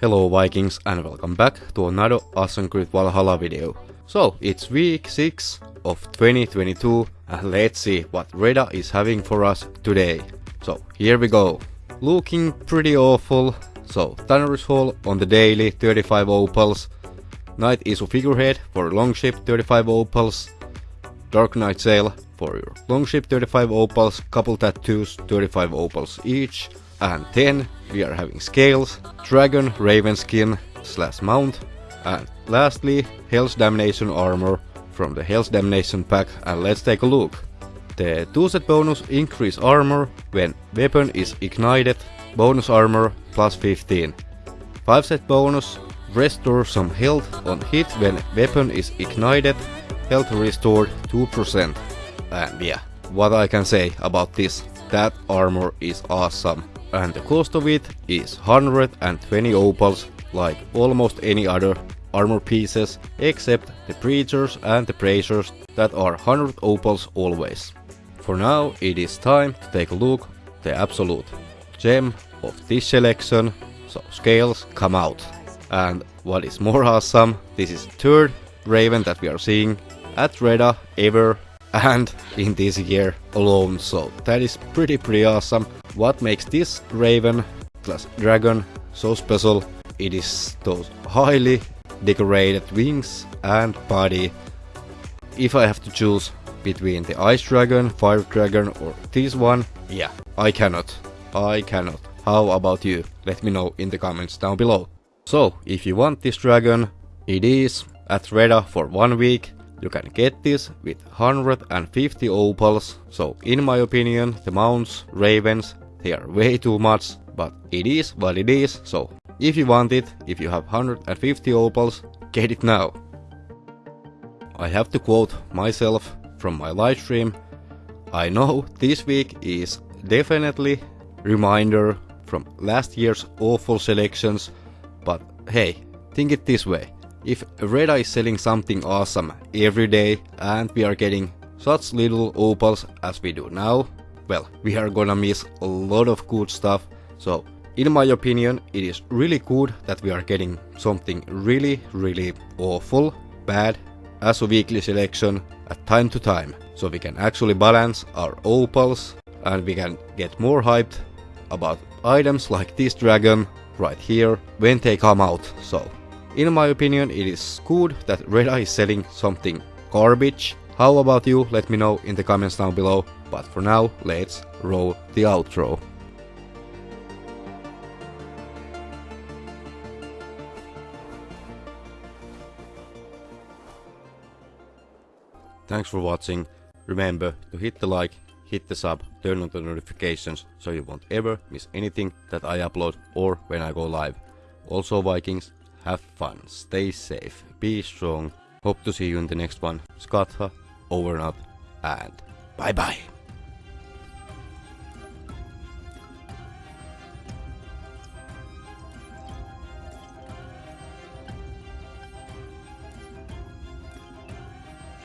Hello Vikings and welcome back to another Assassin's Creed Valhalla video. So, it's week 6 of 2022 and let's see what Reda is having for us today. So, here we go. Looking pretty awful. So, Tanner's Hall on the daily 35 opals. Knight Issue figurehead for Longship 35 opals. Dark Knight Sail for your Longship 35 opals, couple tattoos 35 opals each. And then we are having scales, dragon raven skin slash mount, and lastly Hell's Damnation armor from the Hell's Damnation pack and let's take a look. The 2 set bonus increase armor when weapon is ignited, bonus armor plus 15. 5 set bonus restore some health on hit when weapon is ignited, health restored 2%. And yeah, what I can say about this, that armor is awesome and the cost of it is 120 opals like almost any other armor pieces except the preachers and the bracers that are 100 opals always. For now it is time to take a look the absolute gem of this selection, so scales come out. And what is more awesome, this is the third raven that we are seeing at Reda ever and in this year alone, so that is pretty pretty awesome. What makes this Raven plus Dragon so special? It is those highly decorated wings and body. If I have to choose between the Ice Dragon, Fire Dragon or this one, yeah, I cannot. I cannot. How about you? Let me know in the comments down below. So, if you want this dragon, it is at Reda for one week. You can get this with 150 opals, so in my opinion the mounts, ravens, they are way too much, but it is what it is, so if you want it, if you have 150 opals, get it now. I have to quote myself from my live stream. I know this week is definitely reminder from last year's awful selections, but hey, think it this way. If Reda is selling something awesome every day and we are getting such little opals as we do now, well, we are gonna miss a lot of good stuff. So, in my opinion, it is really good that we are getting something really, really awful, bad, as a weekly selection at time to time. So we can actually balance our opals and we can get more hyped about items like this dragon right here when they come out. So, in my opinion, it is good that Reda is selling something garbage. How about you? Let me know in the comments down below. But for now, let's roll the outro. Thanks for watching. Remember to hit the like, hit the sub, turn on the notifications so you won't ever miss anything that I upload or when I go live. Also Vikings, have fun, stay safe, be strong. Hope to see you in the next one. Skatha, over and out, and bye bye.